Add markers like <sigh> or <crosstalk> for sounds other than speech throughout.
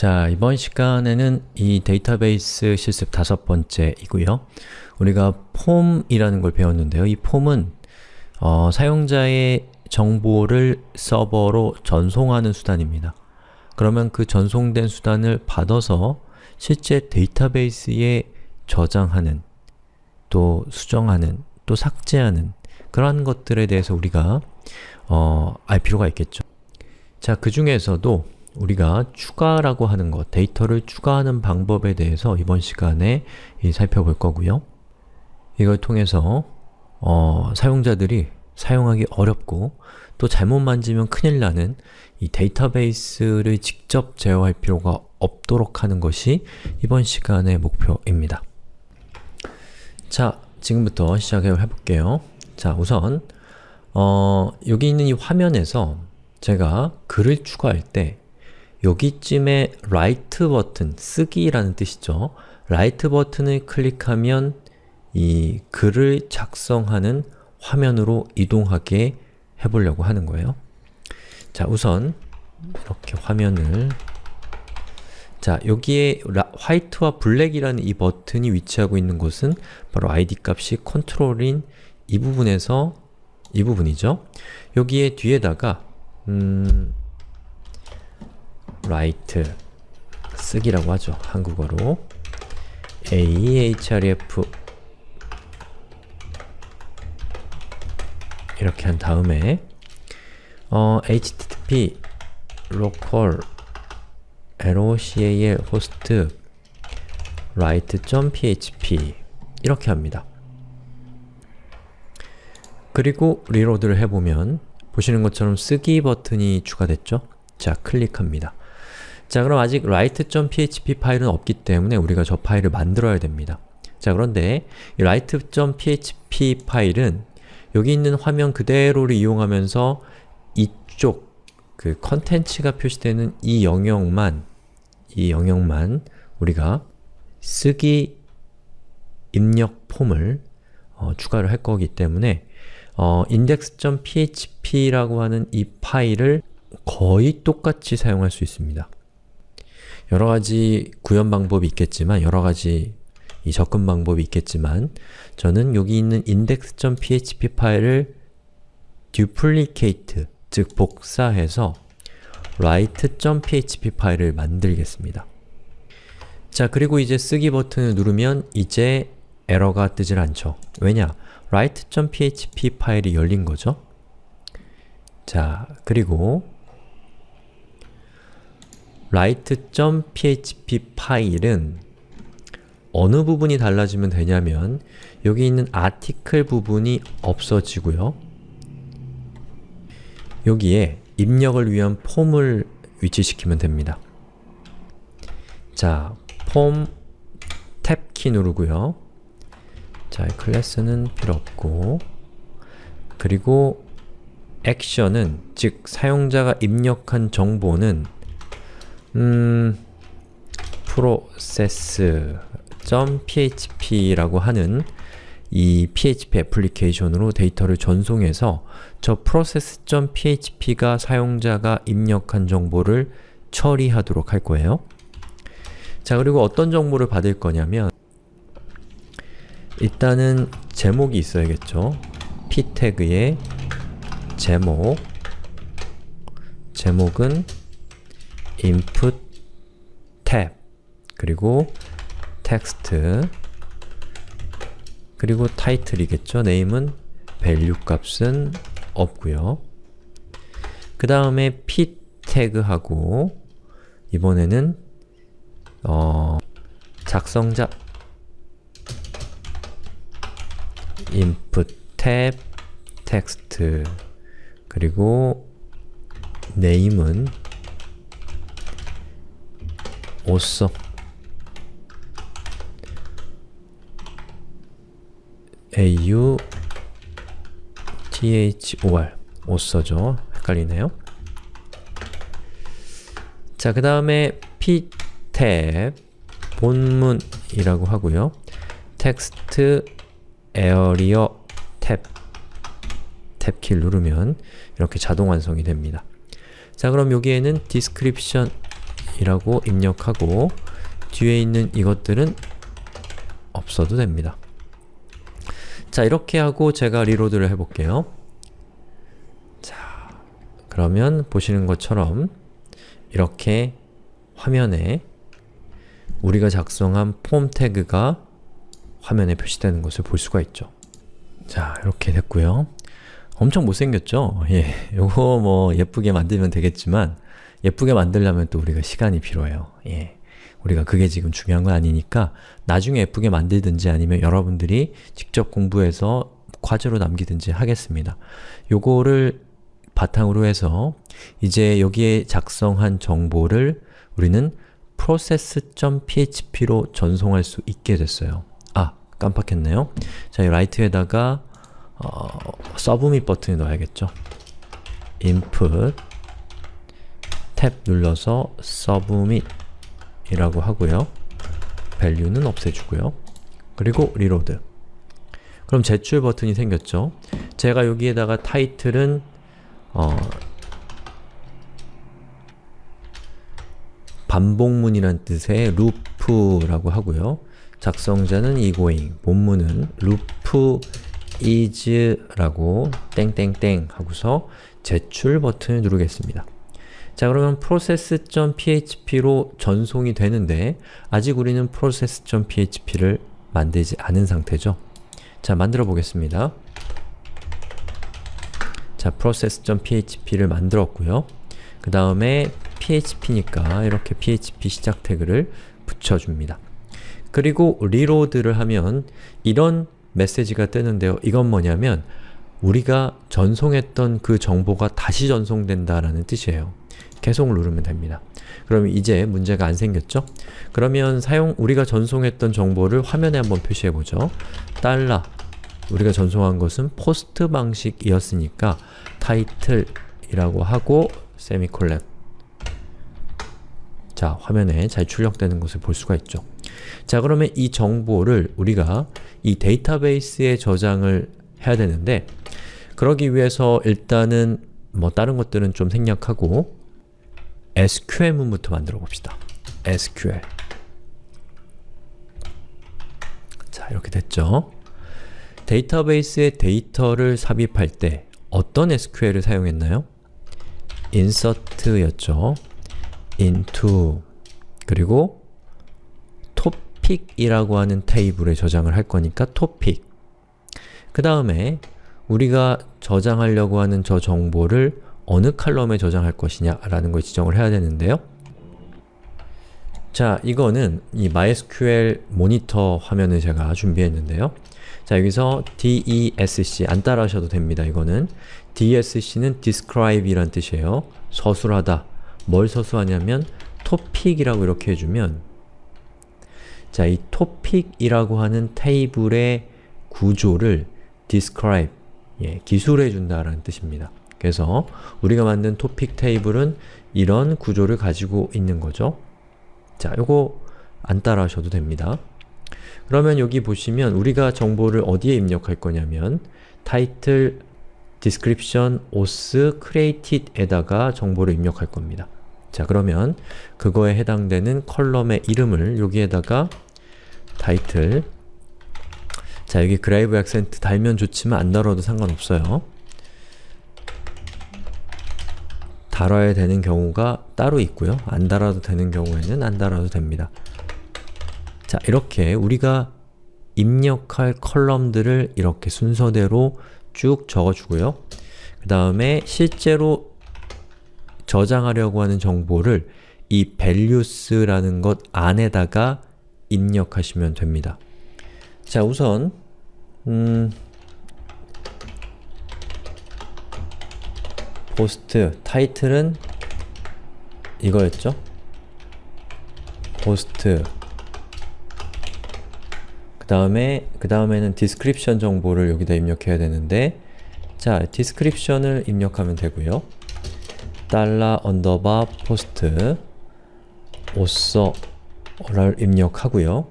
자, 이번 시간에는 이 데이터베이스 실습 다섯 번째이고요. 우리가 폼이라는 걸 배웠는데요. 이 폼은 어, 사용자의 정보를 서버로 전송하는 수단입니다. 그러면 그 전송된 수단을 받아서 실제 데이터베이스에 저장하는, 또 수정하는, 또 삭제하는 그러한 것들에 대해서 우리가 어, 알 필요가 있겠죠. 자, 그 중에서도 우리가 추가라고 하는 것, 데이터를 추가하는 방법에 대해서 이번 시간에 살펴볼 거고요. 이걸 통해서 어, 사용자들이 사용하기 어렵고 또 잘못 만지면 큰일 나는 이 데이터베이스를 직접 제어할 필요가 없도록 하는 것이 이번 시간의 목표입니다. 자, 지금부터 시작해 볼게요. 자, 우선 어, 여기 있는 이 화면에서 제가 글을 추가할 때 여기쯤에 write 버튼, 쓰기라는 뜻이죠. write 버튼을 클릭하면 이 글을 작성하는 화면으로 이동하게 해보려고 하는 거예요. 자, 우선 이렇게 화면을 자, 여기에 라, 화이트와 블랙이라는 이 버튼이 위치하고 있는 곳은 바로 id 값이 control인 이 부분에서 이 부분이죠. 여기에 뒤에다가 음, write 쓰기라고 하죠. 한국어로 a href 이렇게 한 다음에 어, http local local host write.php 이렇게 합니다. 그리고 리로드를 해보면 보시는 것처럼 쓰기 버튼이 추가됐죠? 자, 클릭합니다. 자, 그럼 아직 write.php 파일은 없기 때문에 우리가 저 파일을 만들어야 됩니다. 자, 그런데 이 write.php 파일은 여기 있는 화면 그대로를 이용하면서 이쪽 그 컨텐츠가 표시되는 이 영역만 이 영역만 우리가 쓰기 입력 폼을 어, 추가를 할 거기 때문에 어, index.php라고 하는 이 파일을 거의 똑같이 사용할 수 있습니다. 여러가지 구현 방법이 있겠지만 여러가지 이 접근 방법이 있겠지만 저는 여기 있는 index.php 파일을 duplicate, 즉 복사해서 write.php 파일을 만들겠습니다. 자, 그리고 이제 쓰기 버튼을 누르면 이제 에러가 뜨질 않죠. 왜냐? write.php 파일이 열린 거죠. 자, 그리고 write.php 파일은 어느 부분이 달라지면 되냐면 여기 있는 아티클 부분이 없어지고요. 여기에 입력을 위한 폼을 위치시키면 됩니다. 자, 폼 탭 키 누르고요. 자, 클래스는 필요 없고 그리고 액션은, 즉 사용자가 입력한 정보는 음, process.php라고 하는 이 PHP 애플리케이션으로 데이터를 전송해서 저 process.php가 사용자가 입력한 정보를 처리하도록 할 거예요. 자, 그리고 어떤 정보를 받을 거냐면 일단은 제목이 있어야겠죠. p 태그에 제목 제목은 input 탭 그리고 텍스트 그리고 타이틀이겠죠. 네임은 value 값은 없고요. 그 다음에 p 태그하고 이번에는 어, 작성자 input 탭 텍스트 그리고 name은 옷써 au thor 옷써죠. 헷갈리네요. 자, 그 다음에 p 탭 본문이라고 하고요. textarea 탭 탭키를 누르면 이렇게 자동 완성이 됩니다. 자, 그럼 여기에는 description 이라고 입력하고 뒤에 있는 이것들은 없어도 됩니다. 자, 이렇게 하고 제가 reload를 해볼게요. 자, 그러면 보시는 것처럼 이렇게 화면에 우리가 작성한 폼 태그가 화면에 표시되는 것을 볼 수가 있죠. 자, 이렇게 됐고요. 엄청 못생겼죠? 예, 요거 뭐 예쁘게 만들면 되겠지만 예쁘게 만들려면 또 우리가 시간이 필요해요. 예. 우리가 그게 지금 중요한 건 아니니까 나중에 예쁘게 만들든지 아니면 여러분들이 직접 공부해서 과제로 남기든지 하겠습니다. 요거를 바탕으로 해서 이제 여기에 작성한 정보를 우리는 process.php로 전송할 수 있게 됐어요. 아, 깜빡했네요. 자, 이 라이트에다가 어, 서브밋 버튼을 넣어야겠죠. input 탭 눌러서 submit 이라고 하고요. value는 없애주고요. 그리고 reload 그럼 제출 버튼이 생겼죠. 제가 여기에다가 타이틀은 어, 반복문이란 뜻의 loop라고 하고요. 작성자는 egoing, 본문은 loop is라고 땡땡땡 하고서 제출 버튼을 누르겠습니다. 자 그러면 process.php로 전송이 되는데 아직 우리는 process.php를 만들지 않은 상태죠. 자 만들어 보겠습니다. 자 process.php를 만들었고요. 그 다음에 php니까 이렇게 php 시작 태그를 붙여줍니다. 그리고 reload를 하면 이런 메시지가 뜨는데요. 이건 뭐냐면 우리가 전송했던 그 정보가 다시 전송된다라는 뜻이에요. 계속 누르면 됩니다. 그러면 이제 문제가 안 생겼죠? 그러면 사용 우리가 전송했던 정보를 화면에 한번 표시해보죠. 달러 우리가 전송한 것은 포스트 방식이었으니까 타이틀이라고 하고 세미콜렌 자, 화면에 잘 출력되는 것을 볼 수가 있죠. 자, 그러면 이 정보를 우리가 이 데이터베이스에 저장을 해야 되는데 그러기 위해서 일단은 뭐 다른 것들은 좀 생략하고 SQL문부터 만들어 봅시다. SQL 자, 이렇게 됐죠? 데이터베이스에 데이터를 삽입할 때 어떤 SQL을 사용했나요? insert였죠. into 그리고 topic이라고 하는 테이블에 저장을 할 거니까 topic 그 다음에 우리가 저장하려고 하는 저 정보를 어느 칼럼에 저장할 것이냐 라는 걸 지정을 해야 되는데요. 자, 이거는 이 MySQL 모니터 화면을 제가 준비했는데요. 자, 여기서 DESC, 안 따라 하셔도 됩니다. 이거는 DESC는 describe 이란 뜻이에요. 서술하다. 뭘 서술하냐면 topic이라고 이렇게 해주면 자, 이 topic이라고 하는 테이블의 구조를 describe, 예, 기술해준다라는 뜻입니다. 그래서 우리가 만든 토픽 테이블은 이런 구조를 가지고 있는 거죠. 자, 요거 안 따라하셔도 됩니다. 그러면 여기 보시면 우리가 정보를 어디에 입력할 거냐면 title, description, author, created에다가 정보를 입력할 겁니다. 자, 그러면 그거에 해당되는 column의 이름을 여기에다가 title 자, 여기 grave accent 달면 좋지만 안 달아도 상관없어요. 달아야 되는 경우가 따로 있고요. 안 달아도 되는 경우에는 안 달아도 됩니다. 자, 이렇게 우리가 입력할 컬럼들을 이렇게 순서대로 쭉 적어주고요. 그 다음에 실제로 저장하려고 하는 정보를 이 values라는 것 안에다가 입력하시면 됩니다. 자, 우선 음, 포스트 타이틀은 이거였죠? post 그 다음에 그 다음에는 description 정보를 여기다 입력해야 되는데 자, description을 입력하면 되고요. 달러 언더바 포스트 오서를 입력하고요.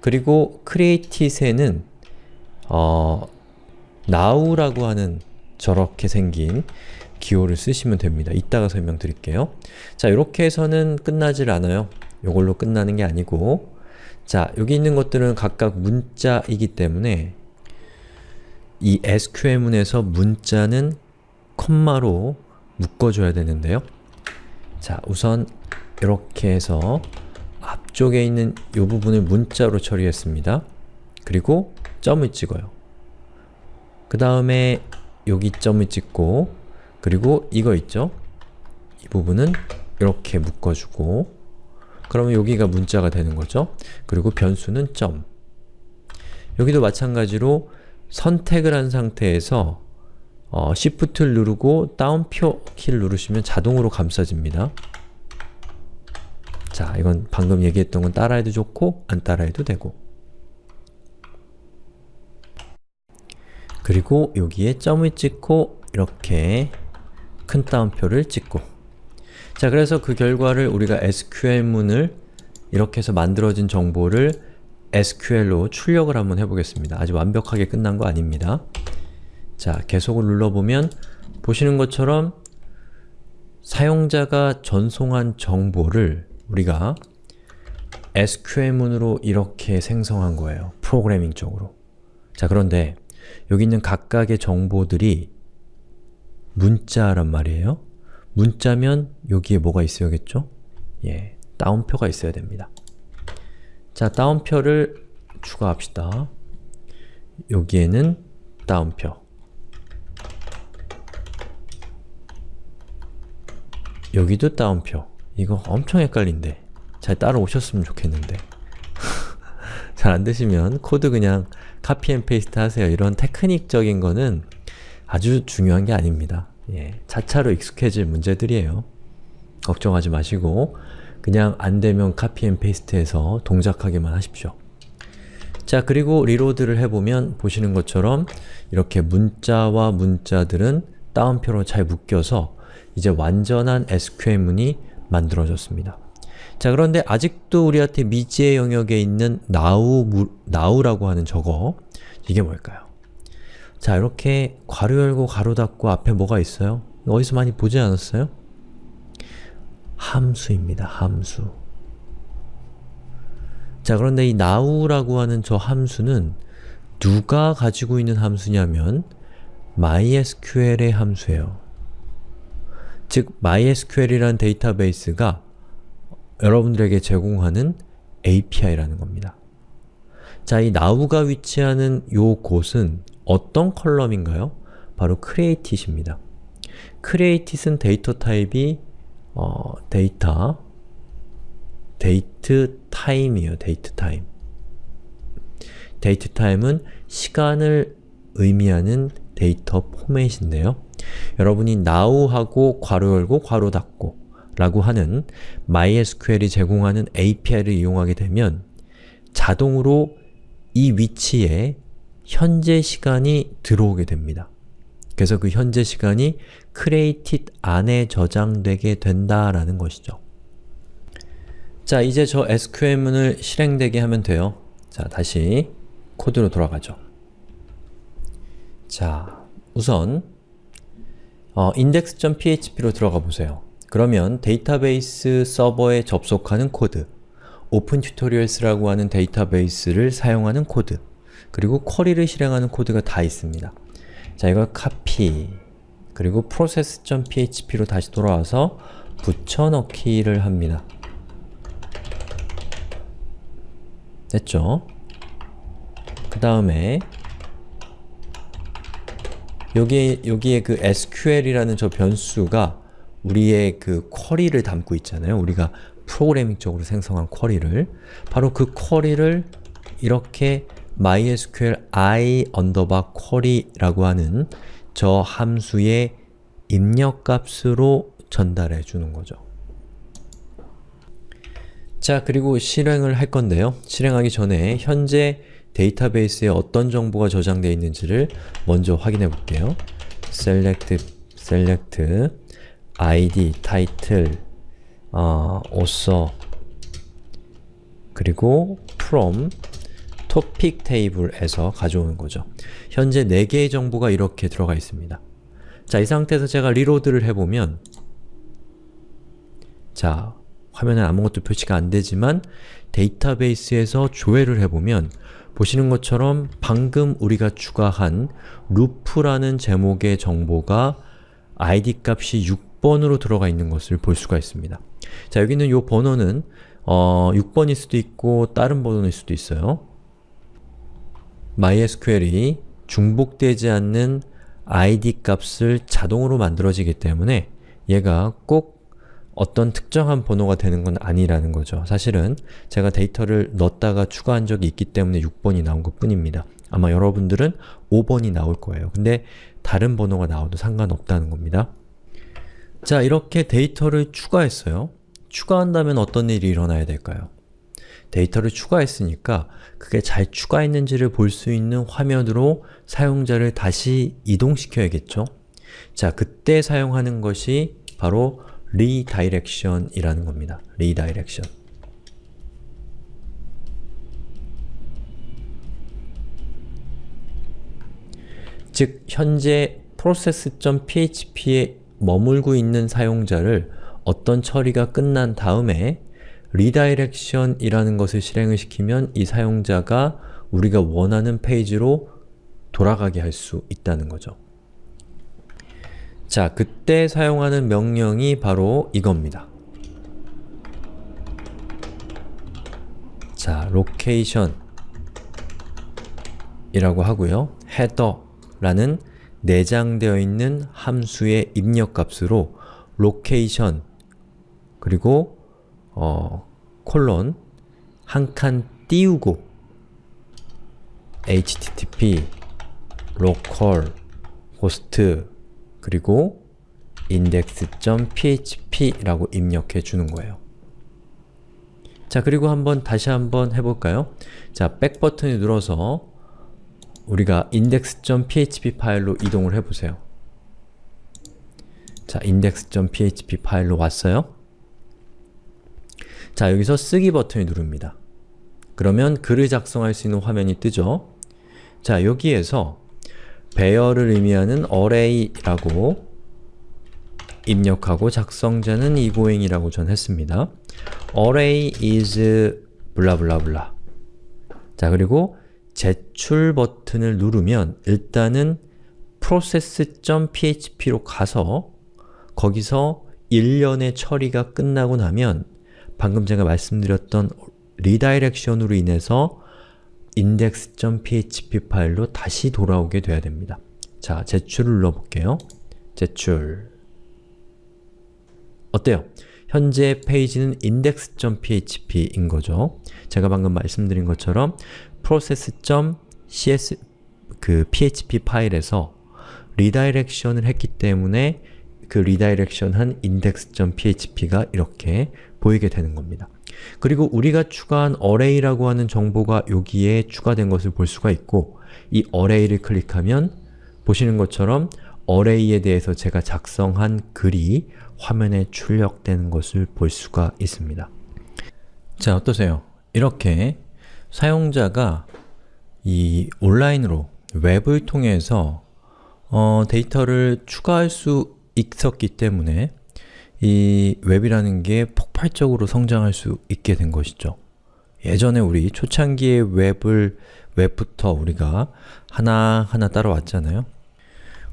그리고 create에는 어, now라고 하는 저렇게 생긴 기호를 쓰시면 됩니다. 이따가 설명드릴게요. 자, 이렇게 해서는 끝나질 않아요. 이걸로 끝나는 게 아니고 자, 여기 있는 것들은 각각 문자이기 때문에 이 SQL문에서 문자는 컴마로 묶어줘야 되는데요. 자, 우선 이렇게 해서 앞쪽에 있는 이 부분을 문자로 처리했습니다. 그리고 점을 찍어요. 그 다음에 여기 점을 찍고 그리고 이거 있죠? 이 부분은 이렇게 묶어주고 그러면 여기가 문자가 되는 거죠. 그리고 변수는 점 여기도 마찬가지로 선택을 한 상태에서 어, Shift를 누르고 다운표 키를 누르시면 자동으로 감싸집니다. 자, 이건 방금 얘기했던 건 따라해도 좋고 안 따라해도 되고 그리고 여기에 점을 찍고 이렇게 큰 따옴표를 찍고 자, 그래서 그 결과를 우리가 SQL문을 이렇게 해서 만들어진 정보를 SQL로 출력을 한번 해보겠습니다. 아직 완벽하게 끝난 거 아닙니다. 자, 계속을 눌러보면 보시는 것처럼 사용자가 전송한 정보를 우리가 SQL문으로 이렇게 생성한 거예요. 프로그래밍적으로. 자, 그런데 여기 있는 각각의 정보들이 문자란 말이에요. 문자면 여기에 뭐가 있어야겠죠? 예, 따옴표가 있어야 됩니다. 자, 따옴표를 추가합시다. 여기에는 따옴표 여기도 따옴표 이거 엄청 헷갈린데 잘 따라오셨으면 좋겠는데 <laughs> 잘 안되시면 코드 그냥 copy and paste 하세요. 이런 테크닉적인 거는 아주 중요한 게 아닙니다. 예, 차차로 익숙해질 문제들이에요. 걱정하지 마시고 그냥 안되면 copy and paste해서 동작하기만 하십시오. 자, 그리고 리로드를 해보면 보시는 것처럼 이렇게 문자와 문자들은 따옴표로 잘 묶여서 이제 완전한 SQL문이 만들어졌습니다. 자 그런데 아직도 우리한테 미지의 영역에 있는 now, now라고 하는 저거 이게 뭘까요? 자 이렇게 괄호 열고 괄호 닫고 앞에 뭐가 있어요? 어디서 많이 보지 않았어요? 함수입니다. 함수 자 그런데 이 now라고 하는 저 함수는 누가 가지고 있는 함수냐면 MySQL의 함수예요. 즉 MySQL이라는 데이터베이스가 여러분들에게 제공하는 API라는 겁니다. 자, 이 now가 위치하는 요 곳은 어떤 column인가요? 바로 created입니다. created은 데이터 타입이 어, 데이터 date time이에요. date time. date time은 시간을 의미하는 데이터 포맷인데요. 여러분이 now하고 괄호 열고 괄호 닫고 라고 하는 MySQL이 제공하는 API를 이용하게 되면 자동으로 이 위치에 현재 시간이 들어오게 됩니다. 그래서 그 현재 시간이 created 안에 저장되게 된다라는 것이죠. 자, 이제 저 SQL문을 실행되게 하면 돼요. 자, 다시 코드로 돌아가죠. 자, 우선 어, index.php로 들어가 보세요. 그러면 데이터베이스 서버에 접속하는 코드 Open Tutorials라고 하는 데이터베이스를 사용하는 코드 그리고 쿼리를 실행하는 코드가 다 있습니다. 자, 이걸 카피 그리고 process.php로 다시 돌아와서 붙여넣기를 합니다. 됐죠? 그 다음에 여기에, 여기에 그 SQL이라는 저 변수가 우리의 그 쿼리를 담고 있잖아요. 우리가 프로그래밍적으로 생성한 쿼리를 바로 그 query를 이렇게 mysqli underbar query라고 하는 저 함수의 입력값으로 전달해 주는 거죠. 자, 그리고 실행을 할 건데요. 실행하기 전에 현재 데이터베이스에 어떤 정보가 저장되어 있는지를 먼저 확인해 볼게요. select, select id, title, 어, author 그리고 from topic table에서 가져오는 거죠. 현재 4개의 정보가 이렇게 들어가 있습니다. 자, 이 상태에서 제가 reload를 해보면 자, 화면에 아무것도 표시가 안 되지만 데이터베이스에서 조회를 해보면 보시는 것처럼 방금 우리가 추가한 루프라는 제목의 정보가 id 값이 6번으로 들어가 있는 것을 볼 수가 있습니다. 자, 여기 있는 이 번호는 어, 6번일 수도 있고 다른 번호일 수도 있어요. MySQL이 중복되지 않는 id 값을 자동으로 만들어지기 때문에 얘가 꼭 어떤 특정한 번호가 되는 건 아니라는 거죠. 사실은 제가 데이터를 넣었다가 추가한 적이 있기 때문에 6번이 나온 것 뿐입니다. 아마 여러분들은 5번이 나올 거예요. 근데 다른 번호가 나와도 상관없다는 겁니다. 자, 이렇게 데이터를 추가했어요. 추가한다면 어떤 일이 일어나야 될까요? 데이터를 추가했으니까 그게 잘 추가했는지를 볼 수 있는 화면으로 사용자를 다시 이동시켜야겠죠? 자, 그때 사용하는 것이 바로 redirection이라는 겁니다. redirection. 즉, 현재 process.php에 머물고 있는 사용자를 어떤 처리가 끝난 다음에 redirection이라는 것을 실행을 시키면 이 사용자가 우리가 원하는 페이지로 돌아가게 할 수 있다는 거죠. 자, 그때 사용하는 명령이 바로 이겁니다. 자, location 이라고 하고요. header라는 내장되어 있는 함수의 입력값으로 location 그리고 어, 콜론 한 칸 띄우고 http local host 그리고 index.php라고 입력해 주는 거예요. 자, 그리고 한번 다시 한번 해볼까요? 자, 백 버튼을 눌러서 우리가 index.php 파일로 이동을 해보세요. 자, index.php 파일로 왔어요. 자, 여기서 쓰기 버튼을 누릅니다. 그러면 글을 작성할 수 있는 화면이 뜨죠? 자, 여기에서 배열을 의미하는 array라고 입력하고 작성자는 egoing이라고 전 했습니다. array is blah blah blah 자 그리고 제출 버튼을 누르면 일단은 process.php로 가서 거기서 일련의 처리가 끝나고 나면 방금 제가 말씀드렸던 redirection으로 인해서 index.php 파일로 다시 돌아오게 돼야 됩니다. 자, 제출을 눌러볼게요. 제출 어때요? 현재 페이지는 index.php인 거죠. 제가 방금 말씀드린 것처럼 process.cs 그 php 파일에서 redirection을 했기 때문에 그 redirection 한 index.php가 이렇게 보이게 되는 겁니다. 그리고 우리가 추가한 array라고 하는 정보가 여기에 추가된 것을 볼 수가 있고 이 array를 클릭하면 보시는 것처럼 array에 대해서 제가 작성한 글이 화면에 출력되는 것을 볼 수가 있습니다. 자, 어떠세요? 이렇게 사용자가 이 온라인으로 웹을 통해서 어, 데이터를 추가할 수 있었기 때문에 이 웹이라는 게 폭발적으로 성장할 수 있게 된 것이죠. 예전에 우리 초창기의 웹을 웹부터 우리가 하나하나 따라왔잖아요.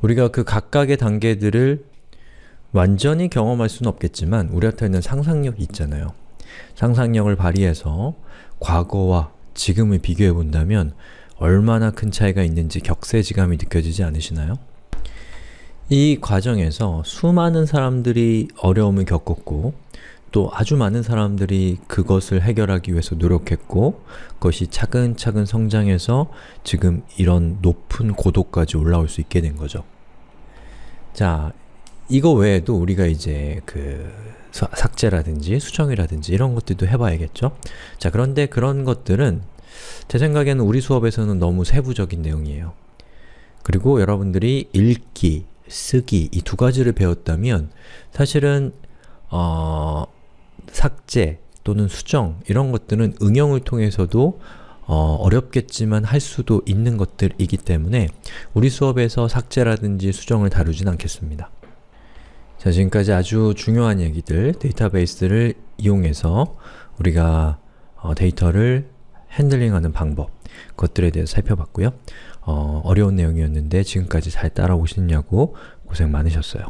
우리가 그 각각의 단계들을 완전히 경험할 수는 없겠지만 우리한테는 상상력이 있잖아요. 상상력을 발휘해서 과거와 지금을 비교해 본다면 얼마나 큰 차이가 있는지 격세지감이 느껴지지 않으시나요? 이 과정에서 수많은 사람들이 어려움을 겪었고 또 아주 많은 사람들이 그것을 해결하기 위해서 노력했고 그것이 차근차근 성장해서 지금 이런 높은 고도까지 올라올 수 있게 된 거죠. 자, 이거 외에도 우리가 이제 그 삭제라든지 수정이라든지 이런 것들도 해봐야겠죠? 자, 그런데 그런 것들은 제 생각에는 우리 수업에서는 너무 세부적인 내용이에요. 그리고 여러분들이 읽기, 쓰기 이 두 가지를 배웠다면 사실은 어, 삭제 또는 수정 이런 것들은 응용을 통해서도 어, 어렵겠지만 할 수도 있는 것들이기 때문에 우리 수업에서 삭제라든지 수정을 다루진 않겠습니다. 자, 지금까지 아주 중요한 얘기들, 데이터베이스를 이용해서 우리가 어, 데이터를 핸들링하는 방법, 그것들에 대해서 살펴봤고요. 어, 어려운 내용이었는데 지금까지 잘 따라오시느냐고 고생 많으셨어요.